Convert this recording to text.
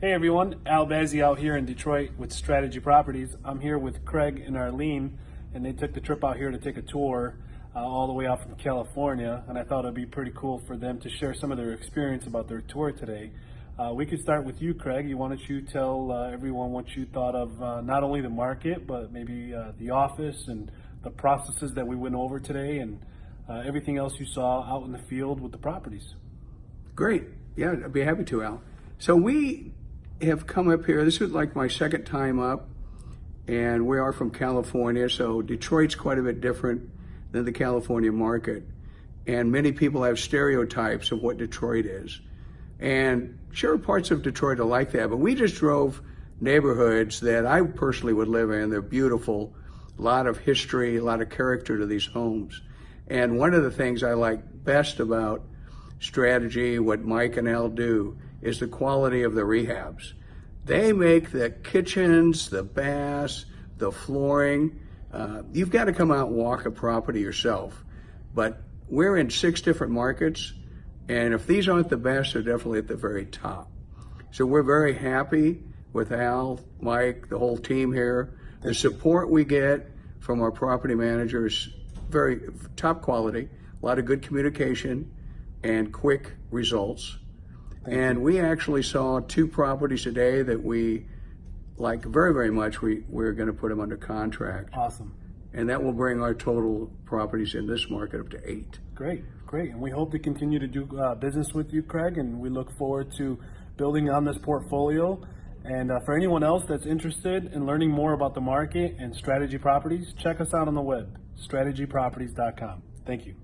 Hey everyone, Al Bazzi out here in Detroit with Strategy Properties. I'm here with Craig and Arlene, and they took the trip out here to take a tour uh, all the way out from California, and I thought it'd be pretty cool for them to share some of their experience about their tour today. Uh, we could start with you, Craig. You why don't you tell uh, everyone what you thought of uh, not only the market, but maybe uh, the office and the processes that we went over today, and uh, everything else you saw out in the field with the properties. Great. Yeah, I'd be happy to, Al. So we have come up here. This is like my second time up, and we are from California. So Detroit's quite a bit different than the California market, and many people have stereotypes of what Detroit is. And sure, parts of Detroit are like that, but we just drove neighborhoods that I personally would live in. They're beautiful, a lot of history, a lot of character to these homes. And one of the things I like best about strategy, what Mike and Al do, is the quality of the rehabs. They make the kitchens, the baths, the flooring. Uh, you've got to come out and walk a property yourself. But we're in six different markets, and if these aren't the best, they're definitely at the very top. So we're very happy with Al, Mike, the whole team here. The support we get from our property managers, very top quality, a lot of good communication and quick results. And we actually saw two properties today that we like very, very much. We, we're going to put them under contract. Awesome. And that will bring our total properties in this market up to eight. Great, great. And we hope to continue to do uh, business with you, Craig, and we look forward to building on this portfolio. And uh, for anyone else that's interested in learning more about the market and strategy properties, check us out on the web, strategyproperties.com. Thank you.